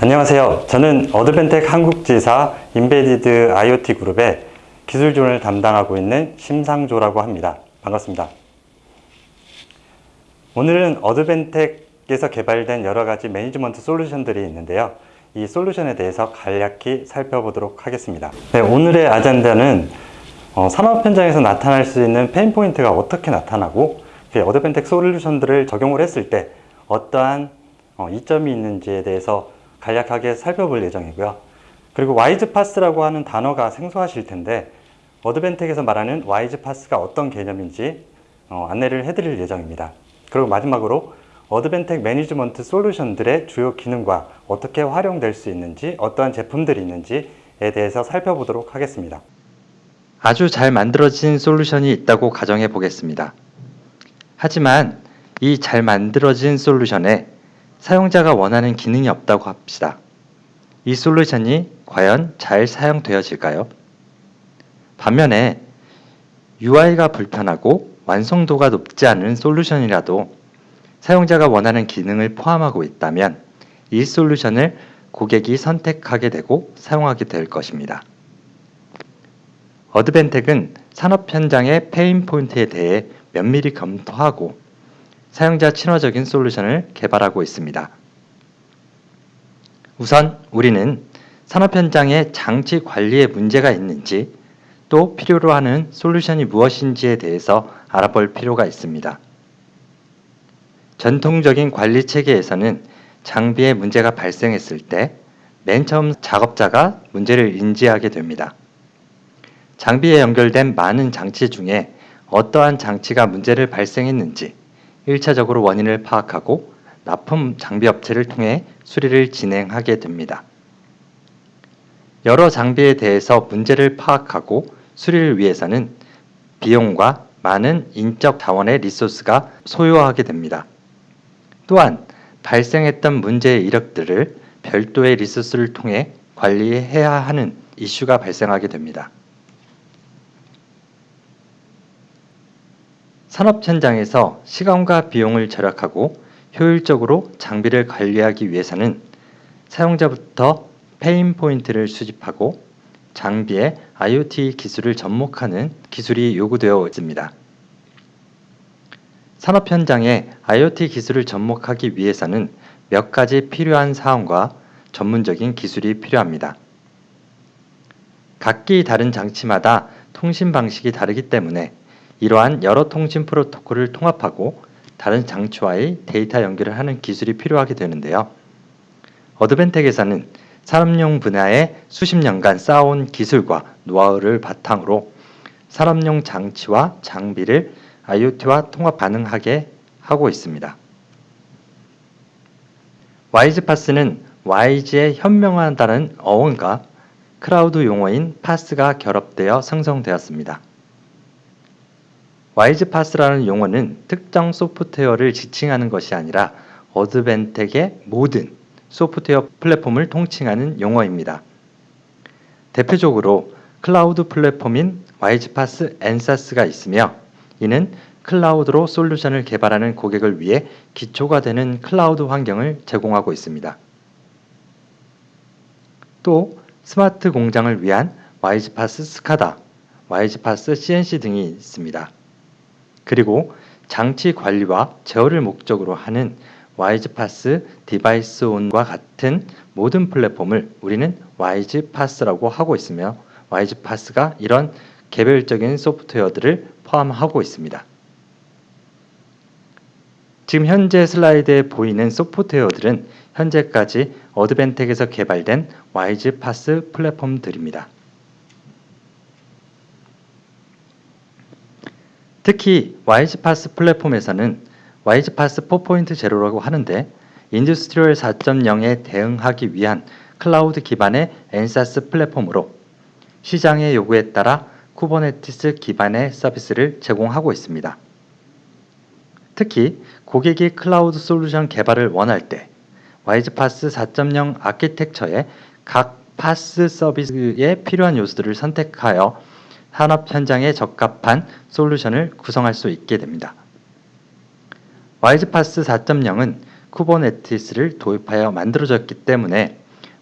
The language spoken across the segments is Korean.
안녕하세요. 저는 Advantech 한국지사 Embedded IoT 그룹의 기술지원을 담당하고 있는 심상조라고 합니다. 반갑습니다. 오늘은 Advantech에서 개발된 여러 가지 management 솔루션들이 있는데요. 이 솔루션에 대해서 간략히 살펴보도록 하겠습니다. 네, 오늘의 agenda는 어, 산업 현장에서 나타날 수 있는 pain point가 어떻게 나타나고 그 Advantech 솔루션들을 적용을 했을 때 어떠한 어, 이점이 있는지에 대해서 간략하게 살펴볼 예정이고요. 그리고 WISE-PaaS라고 하는 단어가 생소하실 텐데 Advantech에서 말하는 WISE-PaaS가 어떤 개념인지 어, 안내를 해드릴 예정입니다. 그리고 마지막으로 Advantech management 솔루션들의 주요 기능과 어떻게 활용될 수 있는지 어떠한 제품들이 있는지에 대해서 살펴보도록 하겠습니다. 아주 잘 만들어진 솔루션이 있다고 가정해 보겠습니다. 하지만 이 잘 만들어진 솔루션에 사용자가 원하는 기능이 없다고 합시다. 이 솔루션이 과연 잘 사용되어질까요? 반면에 UI가 불편하고 완성도가 높지 않은 솔루션이라도 사용자가 원하는 기능을 포함하고 있다면 이 솔루션을 고객이 선택하게 되고 사용하게 될 것입니다. Advantech은 산업 현장의 pain point에 대해 면밀히 검토하고 사용자 친화적인 솔루션을 개발하고 있습니다. 우선 우리는 산업 현장의 장치 관리에 문제가 있는지 또 필요로 하는 솔루션이 무엇인지에 대해서 알아볼 필요가 있습니다. 전통적인 관리 체계에서는 장비에 문제가 발생했을 때 맨 처음 작업자가 문제를 인지하게 됩니다. 장비에 연결된 많은 장치 중에 어떠한 장치가 문제를 발생했는지 1차적으로 원인을 파악하고 납품 장비 업체를 통해 수리를 진행하게 됩니다. 여러 장비에 대해서 문제를 파악하고 수리를 위해서는 비용과 많은 인적 자원의 리소스가 소요하게 됩니다. 또한 발생했던 문제의 이력들을 별도의 resource를 통해 관리해야 하는 이슈가 발생하게 됩니다. 산업 현장에서 시간과 비용을 절약하고 효율적으로 장비를 관리하기 위해서는 사용자부터 pain point를 수집하고 장비에 IoT 기술을 접목하는 기술이 요구되어 있습니다. 산업 현장에 IoT 기술을 접목하기 위해서는 몇 가지 필요한 사항과 전문적인 기술이 필요합니다. 각기 다른 장치마다 통신 방식이 다르기 때문에 이러한 여러 통신 프로토콜을 통합하고 다른 장치와의 데이터 연결을 하는 기술이 필요하게 되는데요. 어드벤텍에서는 산업용 분야에 수십 년간 쌓아온 기술과 노하우를 바탕으로 산업용 장치와 장비를 IoT와 통합 가능하게 하고 있습니다. WISE-PaaS는 wise의 현명하다는 어원과 클라우드 용어인 PaaS가 결합되어 생성되었습니다. WISE-PaaS라는 용어는 특정 소프트웨어를 지칭하는 것이 아니라 Advantech의 모든 소프트웨어 플랫폼을 통칭하는 용어입니다. 대표적으로 클라우드 플랫폼인 WISE-PaaS EnSaaS가 있으며 이는 클라우드로 솔루션을 개발하는 고객을 위해 기초가 되는 클라우드 환경을 제공하고 있습니다. 또 스마트 공장을 위한 WISE-PaaS SCADA, WISE-PaaS CNC 등이 있습니다. 그리고 장치 관리와 제어를 목적으로 하는 WISE-PaaS DeviceOn과 같은 모든 플랫폼을 우리는 WISE-PaaS라고 하고 있으며 WISE-PaaS가 이런 개별적인 소프트웨어들을 포함하고 있습니다. 지금 현재 슬라이드에 보이는 소프트웨어들은 현재까지 Advantech에서 개발된 WISE-PaaS 플랫폼들입니다. 특히 WISE-PaaS 플랫폼에서는 WISE-PaaS 4.0라고 하는데 Industrial 4.0에 대응하기 위한 클라우드 기반의 EnSaaS 플랫폼으로 시장의 요구에 따라 Kubernetes 기반의 서비스를 제공하고 있습니다. 특히 고객이 클라우드 솔루션 개발을 원할 때 WISE-PaaS 4.0 아키텍처의 각 PaaS 서비스에 필요한 요소들을 선택하여 산업 현장에 적합한 솔루션을 구성할 수 있게 됩니다. WISE-PaaS 4.0은 Kubernetes를 도입하여 만들어졌기 때문에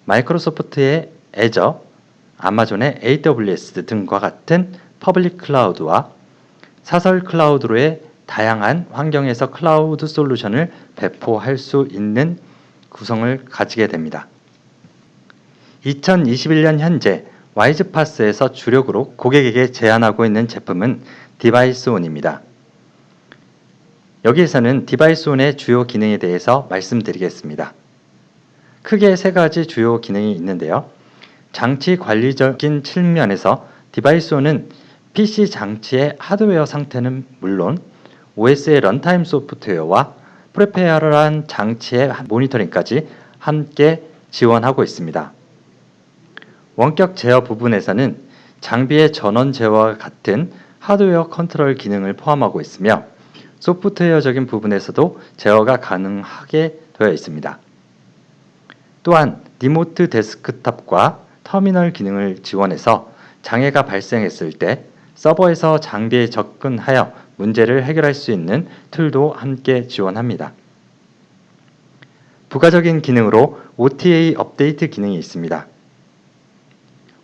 마이크로소프트의 Azure, 아마존의 AWS 등과 같은 public 클라우드와 사설 클라우드로의 다양한 환경에서 클라우드 솔루션을 배포할 수 있는 구성을 가지게 됩니다. 2021년 현재 WISE-PaaS에서 주력으로 고객에게 제안하고 있는 제품은 DeviceOn입니다. 여기에서는 DeviceOn의 주요 기능에 대해서 말씀드리겠습니다. 크게 세 가지 주요 기능이 있는데요. 장치 관리적인 측면에서 DeviceOn은 PC 장치의 하드웨어 상태는 물론 OS의 runtime 소프트웨어와 peripheral한 장치의 모니터링까지 함께 지원하고 있습니다. 원격 제어 부분에서는 장비의 전원 제어와 같은 하드웨어 컨트롤 기능을 포함하고 있으며 소프트웨어적인 부분에서도 제어가 가능하게 되어 있습니다. 또한 remote desktop과 터미널 기능을 지원해서 장애가 발생했을 때 서버에서 장비에 접근하여 문제를 해결할 수 있는 툴도 함께 지원합니다. 부가적인 기능으로 OTA 업데이트 기능이 있습니다.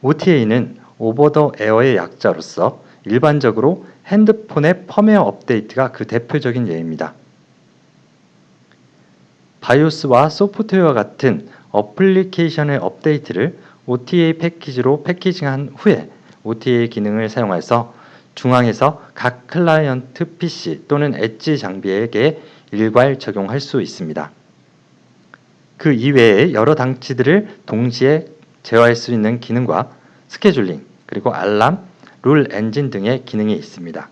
OTA는 오버 더 에어의 약자로서 일반적으로 핸드폰의 펌웨어 업데이트가 그 대표적인 예입니다. BIOS와 소프트웨어 같은 어플리케이션의 업데이트를 OTA 패키지로 패키징한 후에 OTA 기능을 사용해서 중앙에서 각 클라이언트 PC 또는 엣지 장비에게 일괄 적용할 수 있습니다. 그 이외에 여러 장치들을 동시에 제어할 수 있는 기능과 스케줄링, 그리고 알람, rule engine 등의 기능이 있습니다.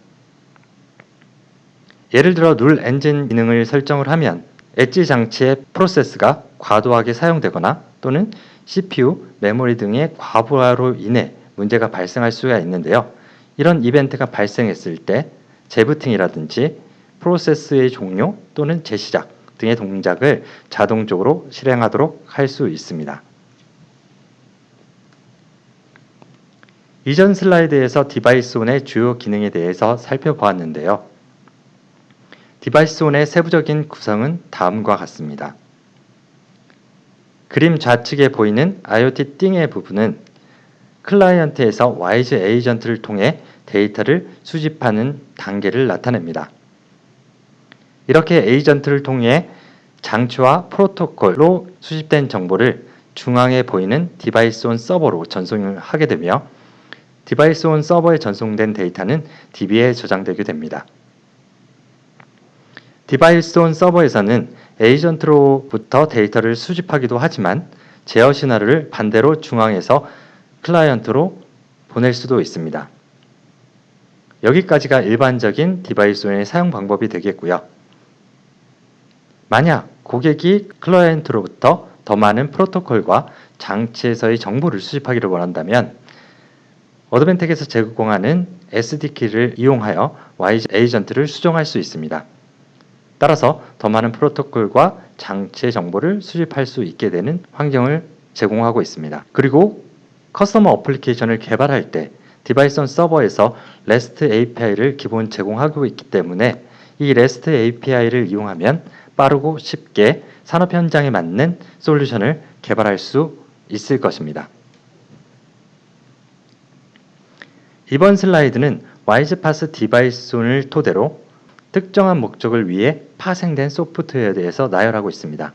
예를 들어 rule engine 기능을 설정을 하면 엣지 장치의 프로세스가 과도하게 사용되거나 또는 CPU, 메모리 등의 과부하로 인해 문제가 발생할 수가 있는데요. 이런 이벤트가 발생했을 때 재부팅이라든지 프로세스의 종료 또는 재시작 등의 동작을 자동적으로 실행하도록 할 수 있습니다. 이전 슬라이드에서 DeviceOn의 주요 기능에 대해서 살펴보았는데요. DeviceOn의 세부적인 구성은 다음과 같습니다. 그림 좌측에 보이는 IoT Thing의 부분은 클라이언트에서 WISE Agent를 통해 데이터를 수집하는 단계를 나타냅니다. 이렇게 에이전트를 통해 장치와 프로토콜로 수집된 정보를 중앙에 보이는 DeviceOn 서버로 전송을 하게 되며 DeviceOn 서버에 전송된 데이터는 DB에 저장되게 됩니다. DeviceOn 서버에서는 에이전트로부터 데이터를 수집하기도 하지만 제어 신호를 반대로 중앙에서 클라이언트로 보낼 수도 있습니다. 여기까지가 일반적인 디바이스의 사용 방법이 되겠고요. 만약 고객이 클라이언트로부터 더 많은 프로토콜과 장치에서의 정보를 수집하기를 원한다면 Advantech에서 제공하는 SDK를 이용하여 Y 에이전트를 수정할 수 있습니다. 따라서 더 많은 프로토콜과 장치의 정보를 수집할 수 있게 되는 환경을 제공하고 있습니다. 그리고 customer 어플리케이션을 개발할 때 DeviceOn 서버에서 REST API를 기본 제공하고 있기 때문에 이 REST API를 이용하면 빠르고 쉽게 산업 현장에 맞는 솔루션을 개발할 수 있을 것입니다. 이번 슬라이드는 WISE-PaaS DeviceOn을 토대로 특정한 목적을 위해 파생된 소프트웨어에 대해서 나열하고 있습니다.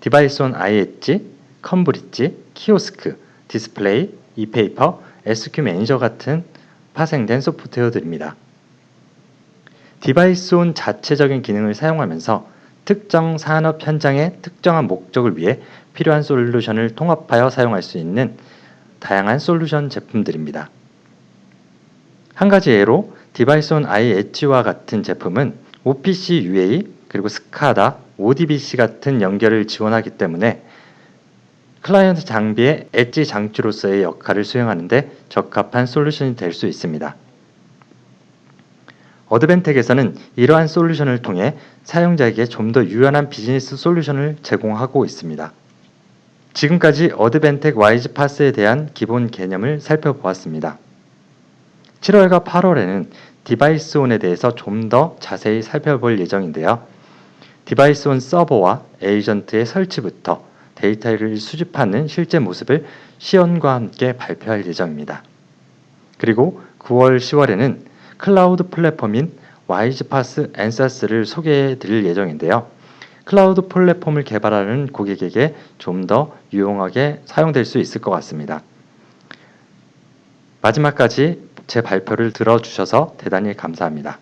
DeviceOn iEdge, ComBridge, 키오스크, 디스플레이, ePaper, SQ Manager 같은 파생된 소프트웨어들입니다. DeviceOn 자체적인 기능을 사용하면서 특정 산업 현장의 특정한 목적을 위해 필요한 솔루션을 통합하여 사용할 수 있는 다양한 솔루션 제품들입니다. 한 가지 예로 DeviceOn iEdge와 같은 제품은 OPC UA 그리고 SCADA, ODBC 같은 연결을 지원하기 때문에 클라이언트 장비의 엣지 장치로서의 역할을 수행하는데 적합한 솔루션이 될 수 있습니다. Advantech에서는 이러한 솔루션을 통해 사용자에게 좀 더 유연한 비즈니스 솔루션을 제공하고 있습니다. 지금까지 Advantech WISE-PaaS에 대한 기본 개념을 살펴보았습니다. 7월과 8월에는 DeviceOn에 대해서 좀 더 자세히 살펴볼 예정인데요. DeviceOn 서버와 에이전트의 설치부터 데이터를 수집하는 실제 모습을 시연과 함께 발표할 예정입니다. 그리고 9월, 10월에는 클라우드 플랫폼인 WISE-PaaS EnSaaS를 소개해 드릴 예정인데요. 클라우드 플랫폼을 개발하는 고객에게 좀 더 유용하게 사용될 수 있을 것 같습니다. 마지막까지 제 발표를 들어주셔서 대단히 감사합니다.